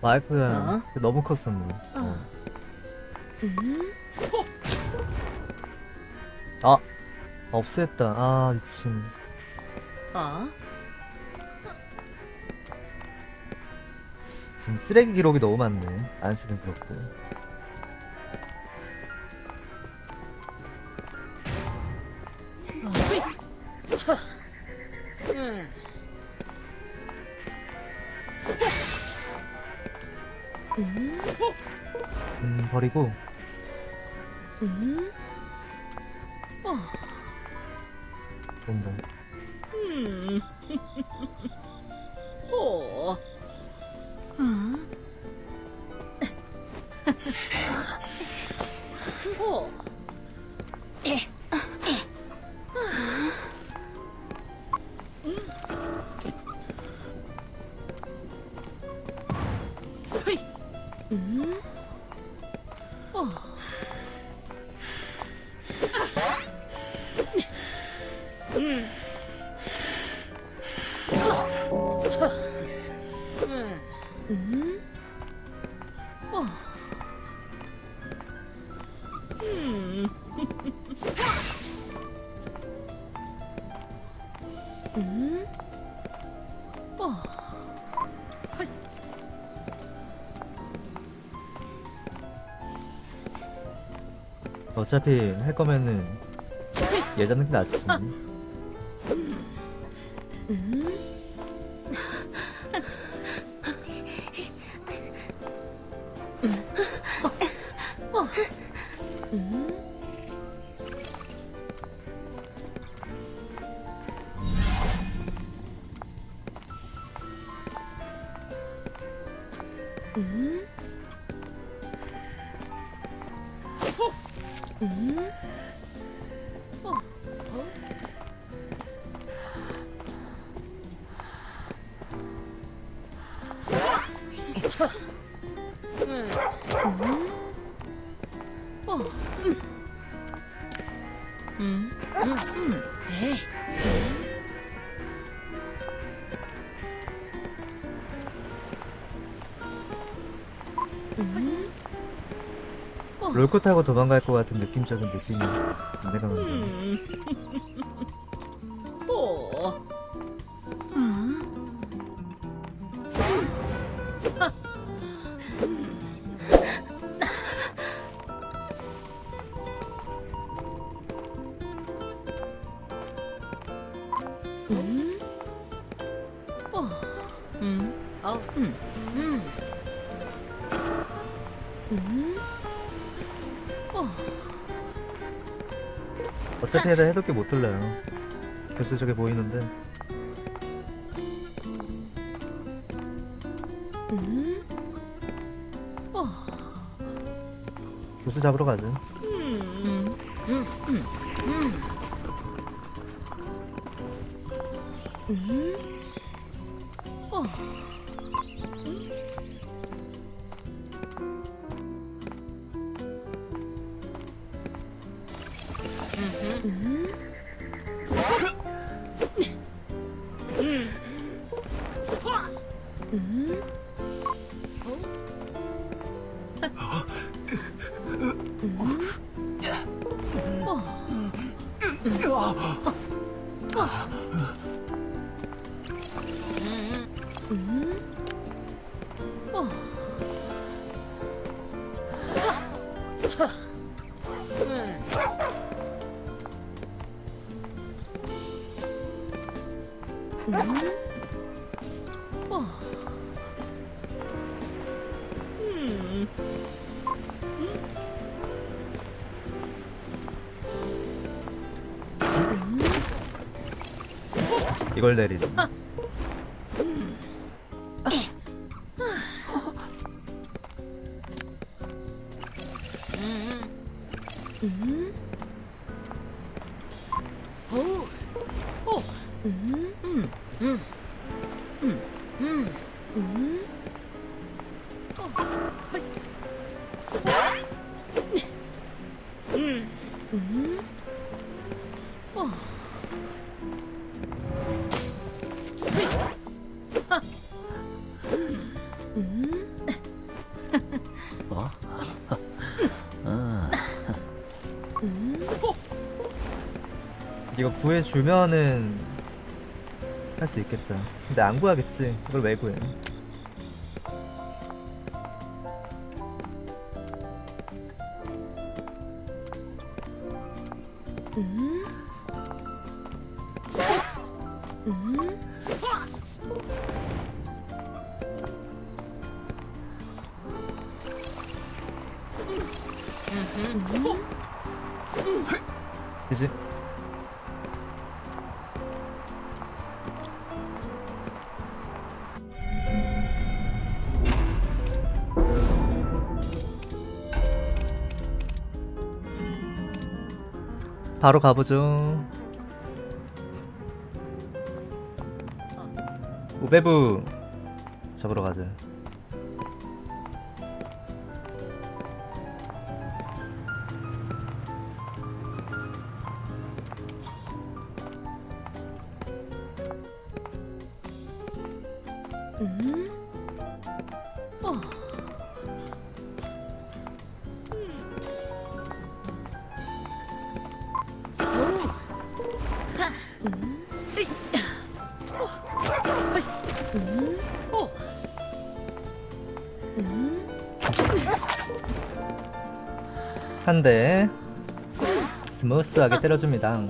와이프야 어? 너무 컸었네 어. 음? 아 없앴다 아 미친 어? 지금 쓰레기 기록이 너무 많네 안 쓰는 기록들 음 버리고 어차피 할 거면은 예전 게 낫지 음? 어. 롤코 타고 도망갈 것 같은 느낌적인 느낌이 내가 만든 음. 오. 음. 음. 어. 음. 어. 음. 음. 음. 어차피 애들 해독기 못 돌려요 교수 저게 보이는데 음. 어. 교수 잡으러 가죠 음. 음. 음. 이걸 내리네 음. 이거 구해주면은 할 수 있겠다 근데 안 구하겠지 이걸 왜 구해 음. 음. 바로 가보죠. 우베부 잡으러 가자. 음. 한대 스무스하게 때려줍니다.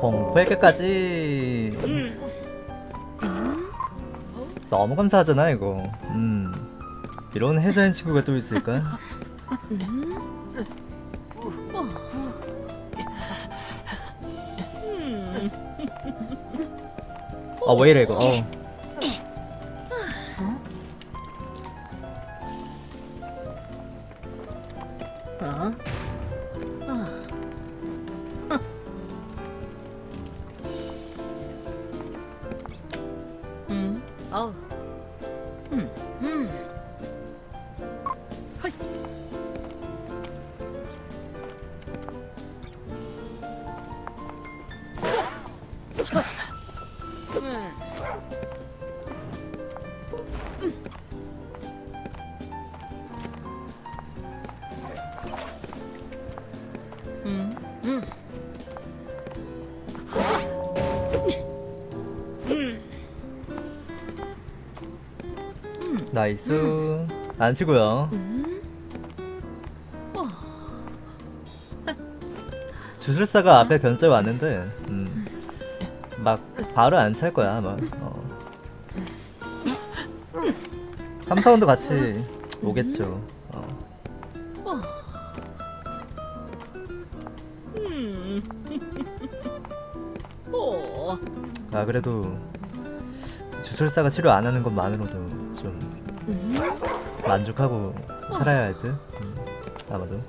공포의 끝까지 음. 너무 감사하잖아 이거. 음 이런 해자인 친구가 또 있을까? 음. 아왜 이래 이거? 어. 어? 나이스 안 치고요. 주술사가 앞에 견제 왔는데 음, 막 바로 안 찰 거야 아마. 어. 삼사원도 같이 오겠죠. 아 그래도 주술사가 치료 안 하는 것만으로도 좀 음. 만족하고 살아야 할 듯. 음, 아마도.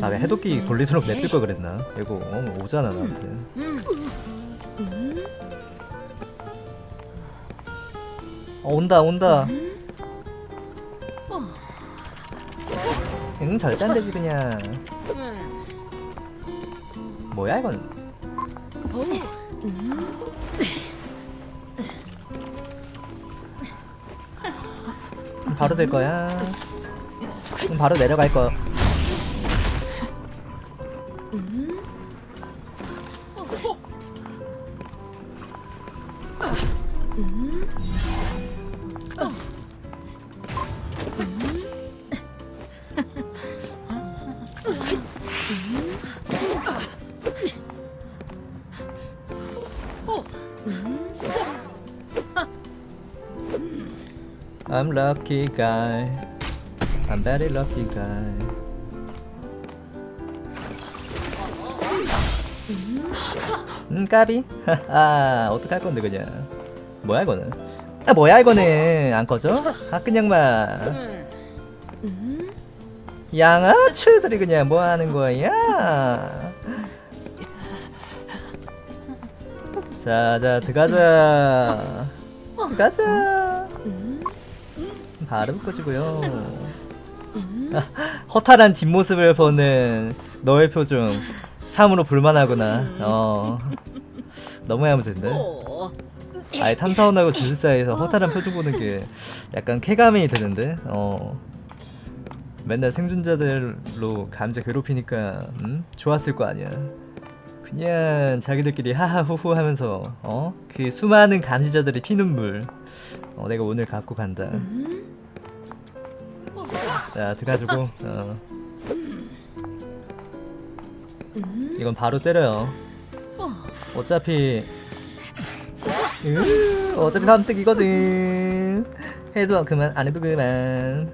아, 왜 해독기 돌리도록 냅둘 걸 그랬나? 이거 어, 오잖아 나한테. 음. 음. 어, 온다 온다. 음. 어. 응 절대 안 되지 그냥. 음. 뭐야 이건? 어. 음. 바로 될 거야. 응, 바로 내려갈 거. 음. 음. I'm lucky guy. I'm very lucky guy. 음 까비. 하하 어떡할 건데 그냥. 뭐야 이거는? 아 뭐야 이거는 안 꺼져? 아 그냥 막 음. 양아치들이 그냥 뭐 하는 거야? 자자 들어가자. 들어가자. 음. 바로 꺼지고요. 음. 허탈한 뒷모습을 보는 너의 표정 참으로 볼만하구나 어 너무 야무진데 어. 아예 탐사원하고 주술 사이에서 허탈한 표정 보는 게 약간 쾌감이 드는데 어 맨날 생존자들로 감자 괴롭히니까 음? 좋았을 거 아니야 그냥 자기들끼리 하하호호 하면서 어? 그 수많은 감시자들의 피눈물 어, 내가 오늘 갖고 간다 음. 자 들어가지고 어, 음. 이건 바로 때려요 어. 어차피 으, 어차피 삼색이거든 해도 그만 안 해도 그만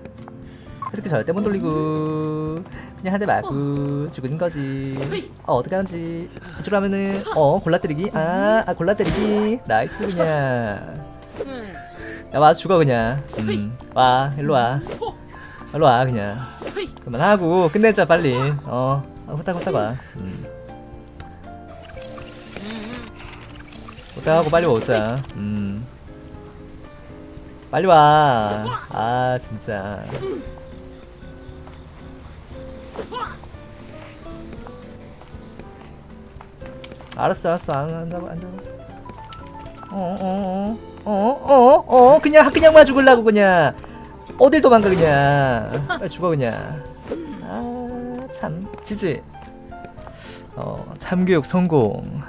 이렇게 절대 못 돌리고 그냥 한 대 맞고 죽은 거지. 어 어떡하지. 이쪽으로 하면은 어 골라 때리기. 아, 아 골라 때리기. 나이스 그냥. 야와 죽어 그냥. 음, 와 일로 와. 일로 와 그냥. 그만하고 끝내자 빨리. 어 아, 후딱 후딱 와 음. 후딱 하고 빨리 오자. 음. 빨리 와 아 진짜 알았어 알았어. 안 한다고 안 잡아. 어어어어어어 어, 어, 어, 그냥 그냥 마 죽을라고 그냥. 어딜 도망가 그냥. 빨리 죽어 그냥. 아 참. 지지. 어 참교육 성공